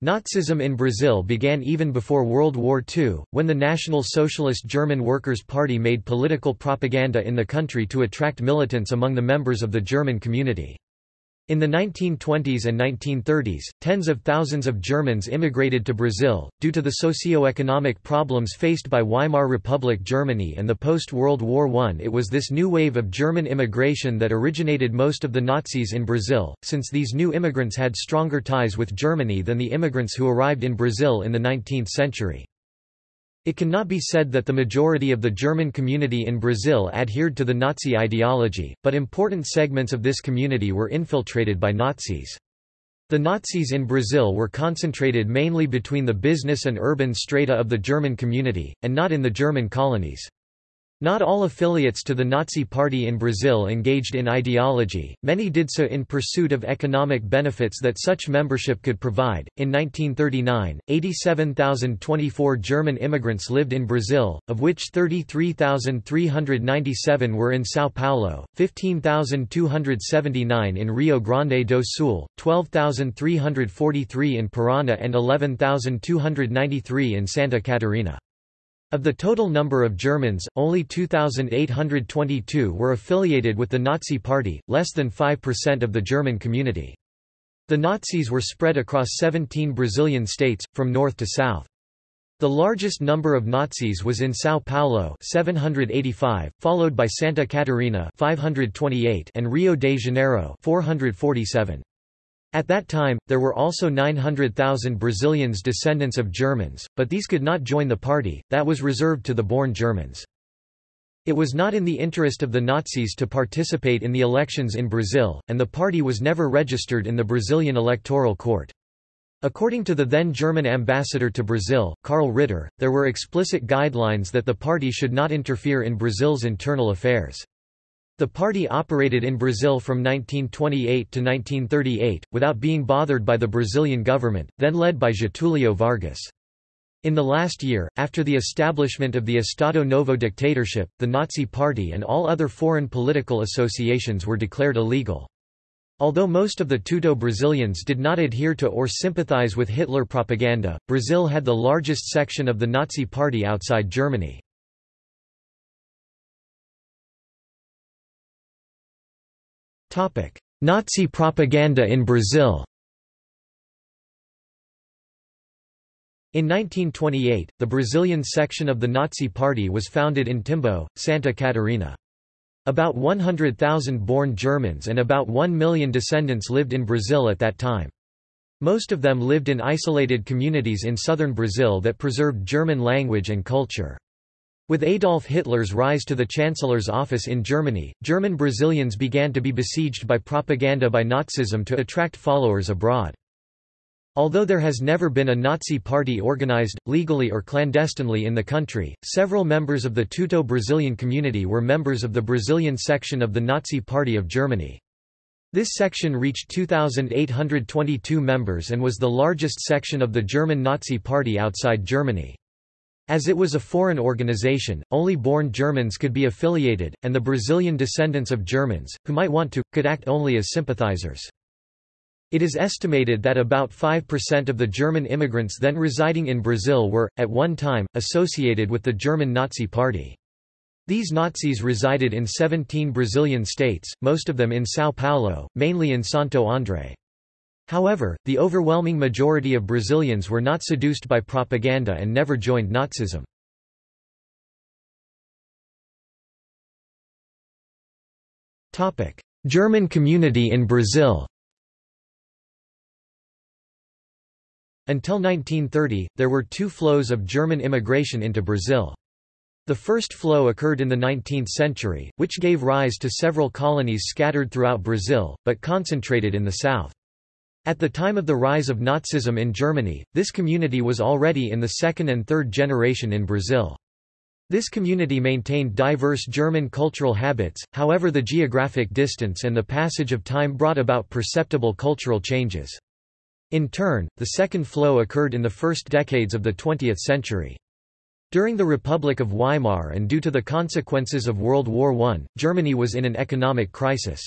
Nazism in Brazil began even before World War II, when the National Socialist German Workers' Party made political propaganda in the country to attract militants among the members of the German community. In the 1920s and 1930s, tens of thousands of Germans immigrated to Brazil, due to the socio-economic problems faced by Weimar Republic Germany and the post-World War I. It was this new wave of German immigration that originated most of the Nazis in Brazil, since these new immigrants had stronger ties with Germany than the immigrants who arrived in Brazil in the 19th century. It cannot be said that the majority of the German community in Brazil adhered to the Nazi ideology, but important segments of this community were infiltrated by Nazis. The Nazis in Brazil were concentrated mainly between the business and urban strata of the German community, and not in the German colonies. Not all affiliates to the Nazi Party in Brazil engaged in ideology, many did so in pursuit of economic benefits that such membership could provide. In 1939, 87,024 German immigrants lived in Brazil, of which 33,397 were in São Paulo, 15,279 in Rio Grande do Sul, 12,343 in Paraná, and 11,293 in Santa Catarina. Of the total number of Germans, only 2,822 were affiliated with the Nazi Party, less than 5% of the German community. The Nazis were spread across 17 Brazilian states, from north to south. The largest number of Nazis was in São Paulo 785, followed by Santa Catarina 528 and Rio de Janeiro 447. At that time, there were also 900,000 Brazilians descendants of Germans, but these could not join the party, that was reserved to the born Germans. It was not in the interest of the Nazis to participate in the elections in Brazil, and the party was never registered in the Brazilian electoral court. According to the then German ambassador to Brazil, Karl Ritter, there were explicit guidelines that the party should not interfere in Brazil's internal affairs. The party operated in Brazil from 1928 to 1938, without being bothered by the Brazilian government, then led by Getúlio Vargas. In the last year, after the establishment of the Estado Novo dictatorship, the Nazi Party and all other foreign political associations were declared illegal. Although most of the Teuto Brazilians did not adhere to or sympathize with Hitler propaganda, Brazil had the largest section of the Nazi Party outside Germany. Nazi propaganda in Brazil In 1928, the Brazilian section of the Nazi Party was founded in Timbo, Santa Catarina. About 100,000 born Germans and about 1 million descendants lived in Brazil at that time. Most of them lived in isolated communities in southern Brazil that preserved German language and culture. With Adolf Hitler's rise to the Chancellor's office in Germany, German Brazilians began to be besieged by propaganda by Nazism to attract followers abroad. Although there has never been a Nazi party organized, legally or clandestinely in the country, several members of the Teuto Brazilian community were members of the Brazilian section of the Nazi Party of Germany. This section reached 2,822 members and was the largest section of the German Nazi Party outside Germany. As it was a foreign organization, only born Germans could be affiliated, and the Brazilian descendants of Germans, who might want to, could act only as sympathizers. It is estimated that about 5% of the German immigrants then residing in Brazil were, at one time, associated with the German Nazi Party. These Nazis resided in 17 Brazilian states, most of them in São Paulo, mainly in Santo André. However, the overwhelming majority of Brazilians were not seduced by propaganda and never joined Nazism. German community in Brazil Until 1930, there were two flows of German immigration into Brazil. The first flow occurred in the 19th century, which gave rise to several colonies scattered throughout Brazil, but concentrated in the south. At the time of the rise of Nazism in Germany, this community was already in the second and third generation in Brazil. This community maintained diverse German cultural habits, however the geographic distance and the passage of time brought about perceptible cultural changes. In turn, the second flow occurred in the first decades of the 20th century. During the Republic of Weimar and due to the consequences of World War I, Germany was in an economic crisis.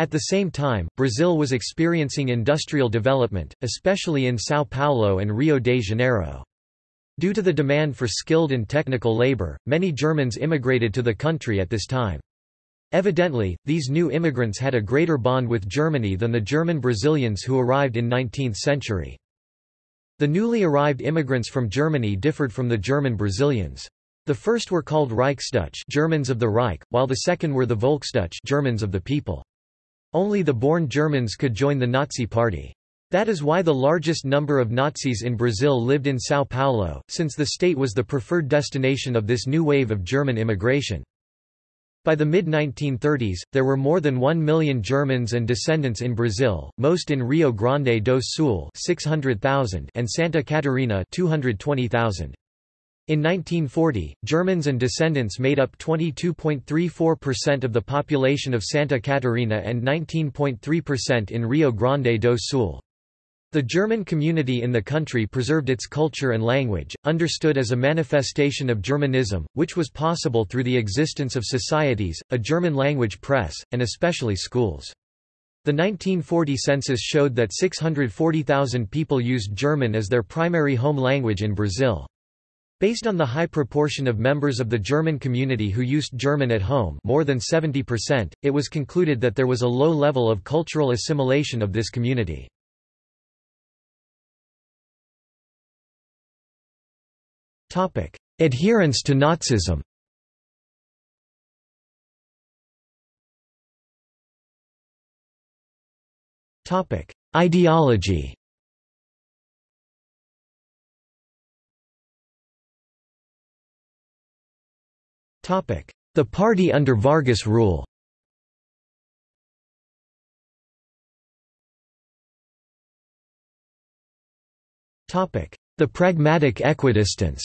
At the same time, Brazil was experiencing industrial development, especially in São Paulo and Rio de Janeiro. Due to the demand for skilled and technical labor, many Germans immigrated to the country at this time. Evidently, these new immigrants had a greater bond with Germany than the German Brazilians who arrived in 19th century. The newly arrived immigrants from Germany differed from the German Brazilians. The first were called Reichsdeutsch Germans of the Reich, while the second were the Volksdeutsch Germans of the people. Only the born Germans could join the Nazi Party. That is why the largest number of Nazis in Brazil lived in São Paulo, since the state was the preferred destination of this new wave of German immigration. By the mid-1930s, there were more than 1 million Germans and descendants in Brazil, most in Rio Grande do Sul 600,000 and Santa Catarina 220,000. In 1940, Germans and descendants made up 22.34% of the population of Santa Catarina and 19.3% in Rio Grande do Sul. The German community in the country preserved its culture and language, understood as a manifestation of Germanism, which was possible through the existence of societies, a German-language press, and especially schools. The 1940 census showed that 640,000 people used German as their primary home language in Brazil. Based on the high proportion of members of the German community who used German at home more than 70%, it was concluded that there was a low level of cultural assimilation of this community. Adherence to Nazism Ideology The party under Vargas rule. The pragmatic equidistance.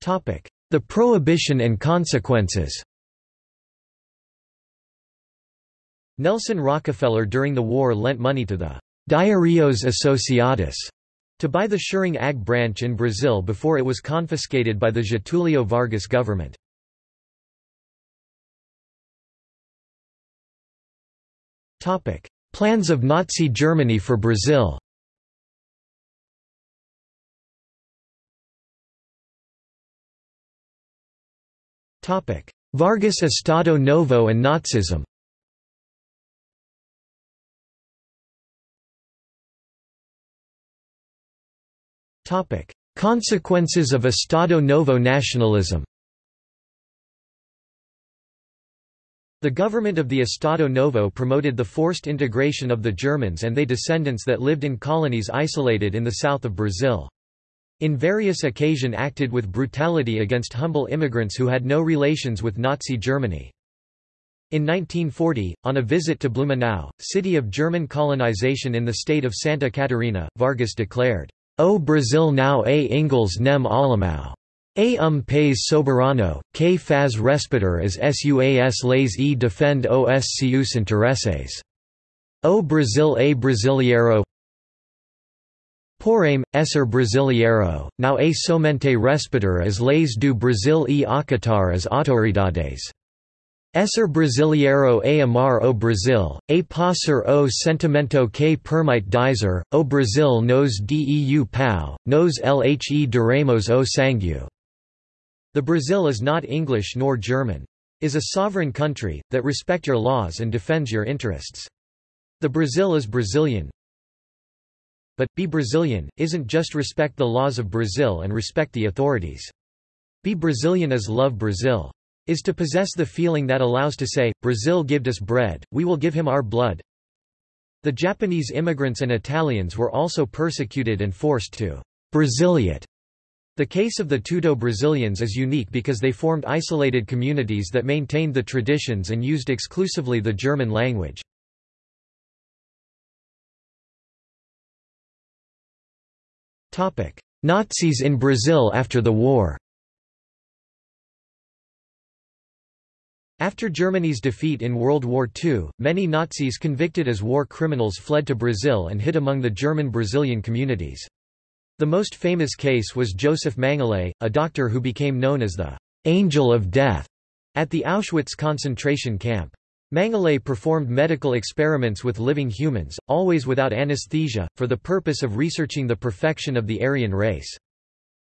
The prohibition and consequences. Nelson Rockefeller during the war lent money to the Diarios Associados to buy the Schering AG branch in Brazil before it was confiscated by the Getulio Vargas government. Plans of Nazi Germany for Brazil. Vargas Estado Novo and Nazism Consequences of Estado Novo nationalism The government of the Estado Novo promoted the forced integration of the Germans and their descendants that lived in colonies isolated in the south of Brazil. In various occasion acted with brutality against humble immigrants who had no relations with Nazi Germany. In 1940, on a visit to Blumenau, city of German colonization in the state of Santa Catarina, Vargas declared, O Brasil now a Ingles nem alemão. A um país soberano, que faz respeitar as suas leis e defende os seus interesses. O Brasil a brasileiro Porém, esser brasileiro, não a somente respeitar as leis do Brasil e acatar as autoridades. Esser brasileiro amar o Brasil, a passar o sentimento que permite dizer, o Brasil nos deu pau, nos lhe deremos o sangue. The Brazil is not English nor German. Is a sovereign country, that respect your laws and defends your interests. The Brazil is Brazilian. But, be Brazilian, isn't just respect the laws of Brazil and respect the authorities. Be Brazilian is love Brazil is to possess the feeling that allows to say, Brazil gived us bread, we will give him our blood. The Japanese immigrants and Italians were also persecuted and forced to Braziliate. The case of the Teuto Brazilians is unique because they formed isolated communities that maintained the traditions and used exclusively the German language. Nazis in Brazil after the war After Germany's defeat in World War II, many Nazis convicted as war criminals fled to Brazil and hid among the German Brazilian communities. The most famous case was Joseph Mengele, a doctor who became known as the «angel of death» at the Auschwitz concentration camp. Mengele performed medical experiments with living humans, always without anesthesia, for the purpose of researching the perfection of the Aryan race.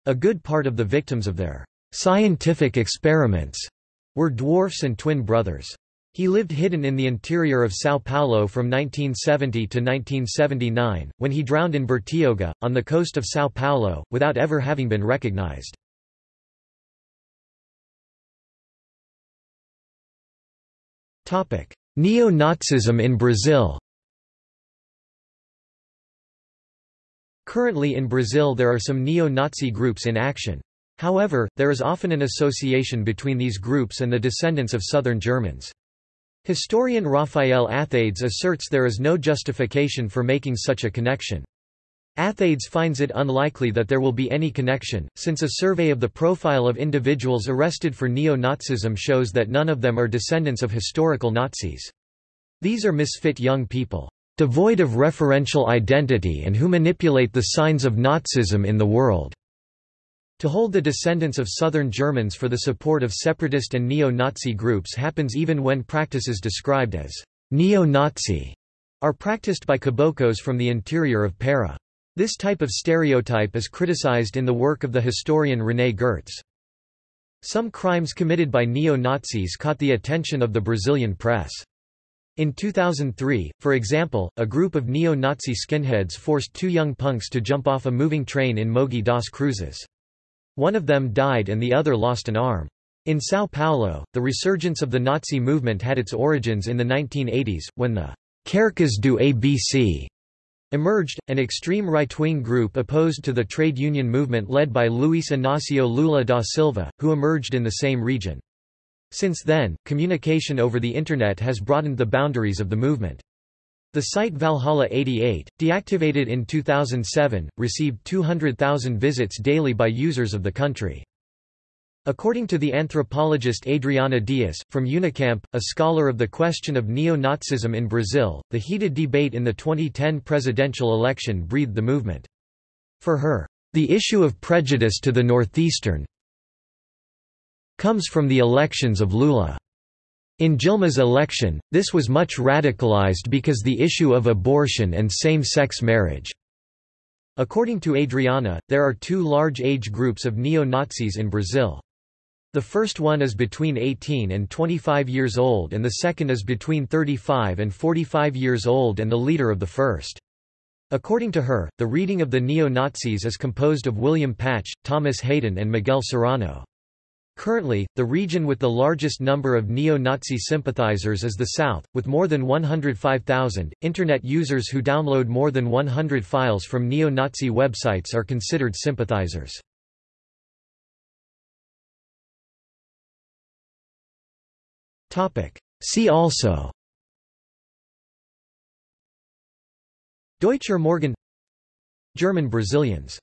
A good part of the victims of their scientific experiments were dwarfs and twin brothers. He lived hidden in the interior of São Paulo from 1970 to 1979, when he drowned in Bertioga, on the coast of São Paulo, without ever having been recognized. Neo-Nazism in Brazil Currently in Brazil there are some neo-Nazi groups in action. However, there is often an association between these groups and the descendants of southern Germans. Historian Raphael Athades asserts there is no justification for making such a connection. Athades finds it unlikely that there will be any connection, since a survey of the profile of individuals arrested for neo-Nazism shows that none of them are descendants of historical Nazis. These are misfit young people, devoid of referential identity and who manipulate the signs of Nazism in the world. To hold the descendants of southern Germans for the support of separatist and neo-Nazi groups happens even when practices described as neo-Nazi are practiced by caboclos from the interior of Para. This type of stereotype is criticized in the work of the historian René Gertz. Some crimes committed by neo-Nazis caught the attention of the Brazilian press. In 2003, for example, a group of neo-Nazi skinheads forced two young punks to jump off a moving train in Mogi das Cruzes. One of them died and the other lost an arm. In São Paulo, the resurgence of the Nazi movement had its origins in the 1980s, when the Carecas do ABC emerged, an extreme right-wing group opposed to the trade union movement led by Luiz Inácio Lula da Silva, who emerged in the same region. Since then, communication over the Internet has broadened the boundaries of the movement. The site Valhalla 88, deactivated in 2007, received 200,000 visits daily by users of the country. According to the anthropologist Adriana Dias, from Unicamp, a scholar of the question of neo-Nazism in Brazil, the heated debate in the 2010 presidential election breathed the movement. For her, the issue of prejudice to the Northeastern comes from the elections of Lula. In Dilma's election, this was much radicalized because the issue of abortion and same-sex marriage. According to Adriana, there are two large age groups of neo-Nazis in Brazil. The first one is between 18 and 25 years old and the second is between 35 and 45 years old and the leader of the first. According to her, the reading of the neo-Nazis is composed of William Patch, Thomas Hayden and Miguel Serrano. Currently, the region with the largest number of neo-Nazi sympathizers is the South, with more than 105,000. Internet users who download more than 100 files from neo-Nazi websites are considered sympathizers. Topic: See also Deutscher Morgen German Brazilians